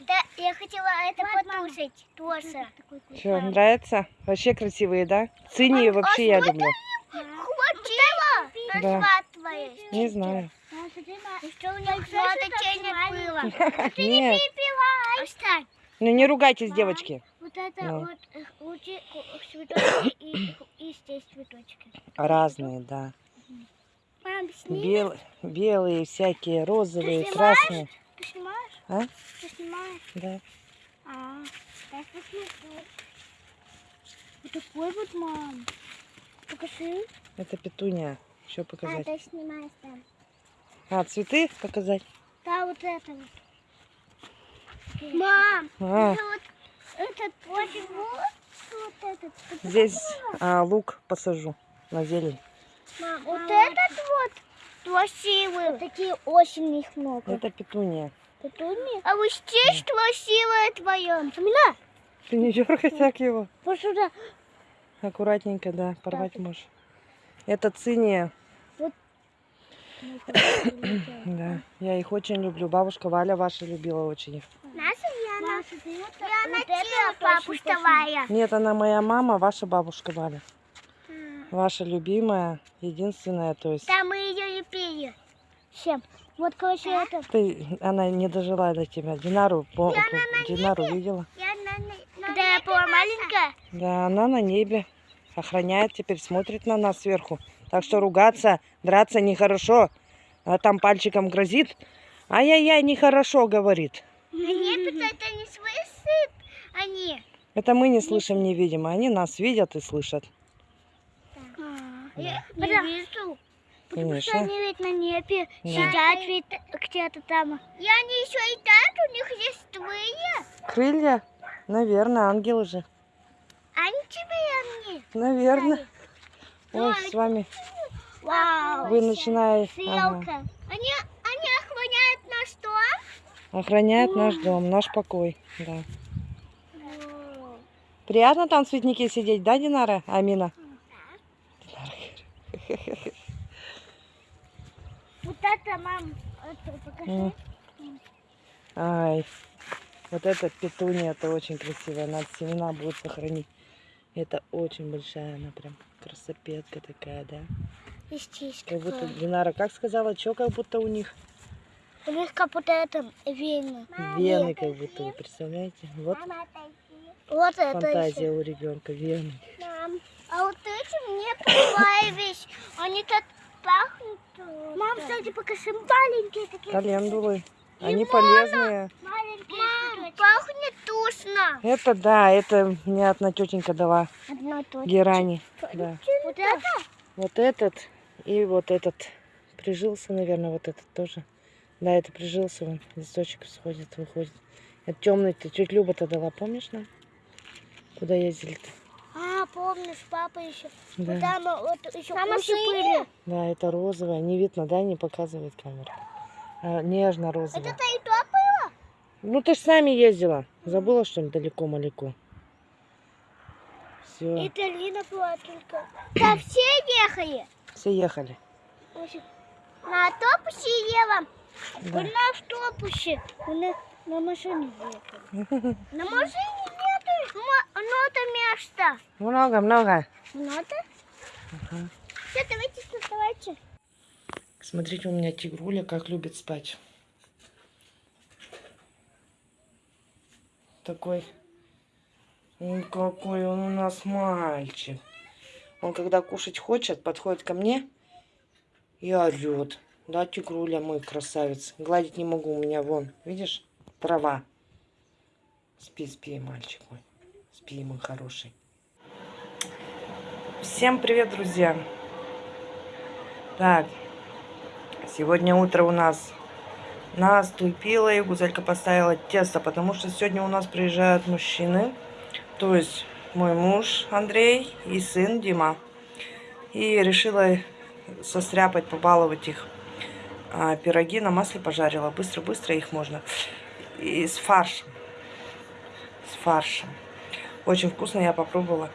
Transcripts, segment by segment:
Да, я хотела это покушать тоже. Что, нравится? Вообще красивые, да? Цини вообще я люблю. Хотела Да. Не знаю. Что у них денег было? Нет, Оставь. ну не ругайтесь, девочки. Вот это Ну. вот э, лучи цветочки и, и здесь цветочки. Разные, да. Мам. Бел- белые, всякие, розовые, Ты снимаешь? красные. Ты снимаешь? А? Ты снимаешь? Да. А, я посмотрю. Вот такой вот, мам. Покажи. Это петуния. Еще А, показать. ты снимаешь там. А, цветы показать? Да, вот это вот. Мам, А, это вот этот вот, вот, вот этот. Это здесь а, лук посажу на зелень. Мам, вот этот вот красивый. Вот такие очень их много. Это петуния. Петуния? А вот здесь красивое твое. Самина, Ты не дергай так его. вот сюда. Аккуратненько, да, порвать можешь. Это циния. Да, я их очень люблю. Бабушка Валя ваша любила очень их. Наша Яна. Яна Тила, бабушка Нет, она моя мама, ваша бабушка Валя. Ваша любимая, единственная, то есть. Да, мы ее. Всем. Вот, короче, это. Ты, она не дожила до тебя. Динару, по- Динару видела? Когда я была маленькая, Да, она на небе. Охраняет теперь, смотрит на нас сверху. Так что ругаться, драться нехорошо. А там пальчиком грозит. Ай-яй-яй, нехорошо, говорит. они это не слышат. Они. Это мы не слышим, не видим, а они нас видят и слышат. Я их не вижу. Потому что они ведь на небе Да. сидят ведь где-то там. И они еще летают, у них есть крылья. Крылья? Наверное, ангелы же. Они тебе они. Наверное. Ой, с вами Вау. вы начинаете Селка. Они, они охраняют наш дом. охранять наш дом, наш покой. Да. Приятно там в цветнике сидеть, да, Динара? Амина? Вот это, мам, это покажи. Ай, вот эта петуния, это очень красивая. Надо семена будет сохранить. Это очень большая, она прям красопетка такая, да? Здесь Как будто. Динара, как сказала, что как будто у них У них как будто это вены. вены, как будто, вы представляете? Вот Вот это фантазия у ребенка, вены. Мам, а вот эти мне понравились. Они так пахнут. Мам, кстати, покажи маленькие такие. Календулы, они Лимона. полезные. Мам, пахнет вкусно. Это да, это мне одна тетенька дала Одно точно. герани. Да. Вот это? Вот этот и вот этот. Прижился, наверное, вот этот тоже. Да, это прижился, вон, листочек сходит, выходит. Это темный-то, тетя Люба-то дала, помнишь нам? Куда ездили-то? Помнишь, папа еще. Да. Там вот еще уши были. Да, это розовая. Не видно, да, не показывает камера. А, Нежно-розовая. Это и то было? Ну ты ж с нами ездила. Забыла, что ли, далеко-малеко? Все, Это Лина была только. Да все ехали. все ехали. На автобусе ела. Да. На автобусе. На, на машине ехали. На машине Ну, это место. Много-много. Надо? Ага. Все, давайте вставайте. Смотрите, у меня тигруля как любит спать. Такой. Ой, какой он у нас мальчик. Он когда кушать хочет, подходит ко мне и орет. Да, тигруля мой красавец. Гладить не могу, у меня вон, видишь, трава. Спи, спи, мальчик мой. Спи, мой хороший. Всем привет, друзья. Так, Сегодня утро у нас наступило, и Гузелька поставила тесто, потому что сегодня у нас приезжают мужчины, то есть мой муж Андрей и сын Дима. И решила состряпать, побаловать их. А, пироги на масле пожарила, быстро-быстро их можно. И с фаршем. С фаршем. Очень вкусно, я попробовала.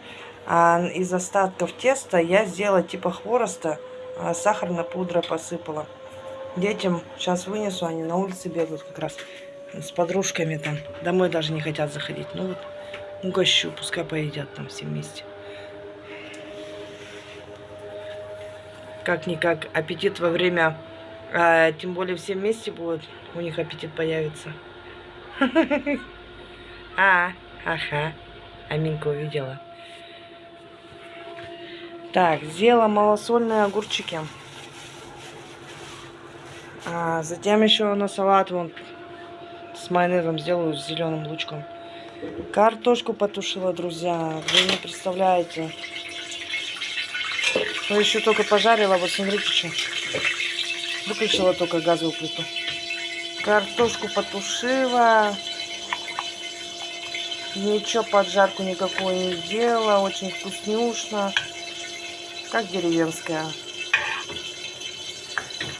А из остатков теста я сделала типа хвороста, а сахарная пудра посыпала. Детям сейчас вынесу, они на улице бегают как раз. с подружками там. Домой даже не хотят заходить. Ну вот, угощу, пускай поедят там все вместе. Как-никак, аппетит во время, а, тем более все вместе будут, у них аппетит появится. А, ага, Аминка увидела. Так, сделала малосольные огурчики. А затем еще на салат вон с майонезом сделаю с зеленым лучком. Картошку потушила, друзья. Вы не представляете. Ну, еще только пожарила. Вот смотрите, что. Выключила только газовую плиту. Картошку потушила. Ничего поджарку никакую не делала. Очень вкуснюшно. Как деревенская.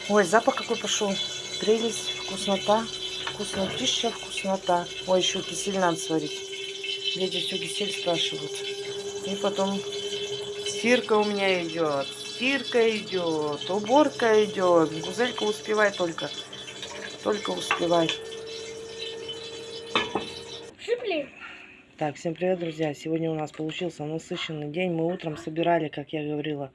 Ой, запах какой пошел. Прелесть, вкуснота. Вкуснотища, вкуснота. Ой, еще кисель надо сварить. Дети все кисель спрашивают. И потом стирка у меня идет. Стирка идет. Уборка идет. Гузелька успевай только. Только успевай. Так, всем привет, друзья. Сегодня у нас получился насыщенный день. Мы утром собирали, как я говорила,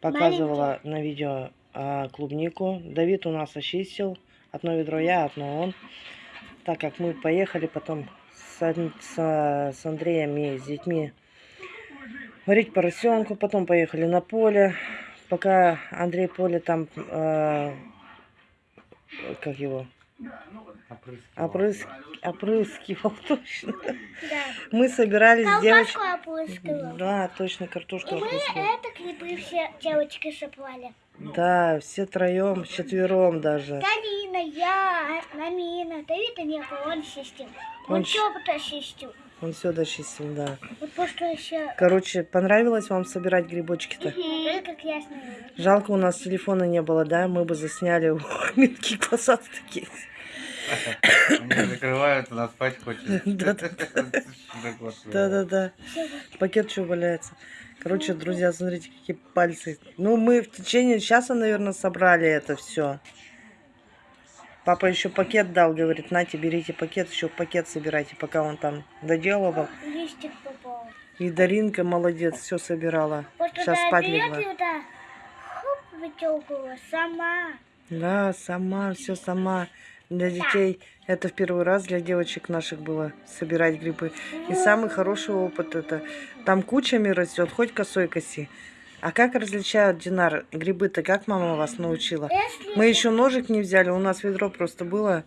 показывала на видео а, клубнику. Давид у нас очистил. Одно ведро я, одно он. Так как мы поехали потом с, с, с Андреем и с детьми варить поросенку. Потом поехали на поле. Пока Андрей поле там, а, как его, опрыск, опрыскивал точно. Да. Мы собирались. Колбаску. Да, точно, картошку И мы опрыскивали. это клипы все девочки шеплали. Да, все троем, четвером даже. Галина, я, Намина, Давида не было, он чистил. Он Он все потом чистил. Он все дочистил, да. Вот просто еще... Короче, понравилось вам собирать грибочки-то? Это как ясно. Жалко, у нас телефона не было, да? Мы бы засняли мелкие посадки такие. Они закрывают, она спать хочет. Да-да-да. Пакет что валяется. Короче, друзья, смотрите, какие пальцы. Ну, мы в течение часа, наверное, собрали это все. Папа еще пакет дал, говорит, нате, берите пакет, еще пакет собирайте, пока он там доделывал. Листик попал. И Даринка молодец, все собирала. Просто Сейчас спать легла. вот хоп, сама. Да, сама, все сама. Для детей это в первый раз для девочек наших было собирать грибы. И самый хороший опыт это. Там кучами растет, хоть косой коси. А как различают, Динар, грибы-то как мама вас научила? Если, Мы еще ножик не взяли, у нас ведро просто было.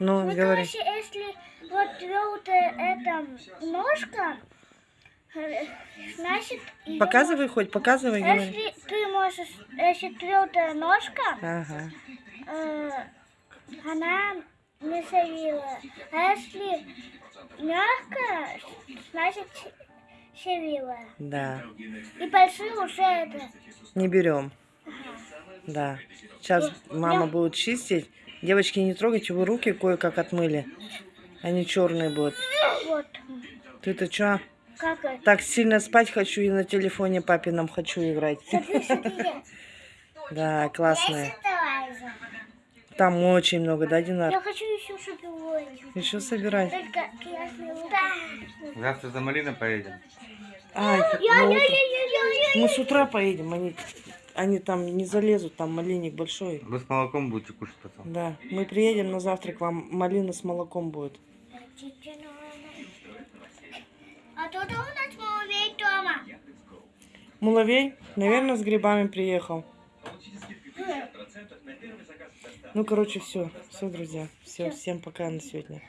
Ну, ну, говори. короче, если вот твёрдая эта ножка, э, значит... Показывай хоть, показывай, можно- говори. Если ты можешь, если твёрдая ножка, Ага. э, она не савила. А если мягкая, значит савила. Да. И большие уже это. Не берем. Да. Сейчас мама будет чистить. Девочки, не трогайте, вы руки кое-как отмыли. Они черные будут. Вот. Ты-то что? Как это? Так сильно спать хочу и на телефоне папином хочу играть. Смотри, смотри. Да, классные. Там очень много, да, Динар? Я хочу еще шоколад. Еще собирать. Только Да. Завтра за малиной поедем. А, Я, ну, я, вот я, я, я, мы с утра поедем, они, они там не залезут, там малинник большой. Вы с молоком будете кушать потом. Да, мы приедем на завтрак, вам малина с молоком будет. А тут у нас муравей дома. Муловей, наверное, с грибами приехал. Ну, короче, все. Все, друзья. Все, всем пока на сегодня.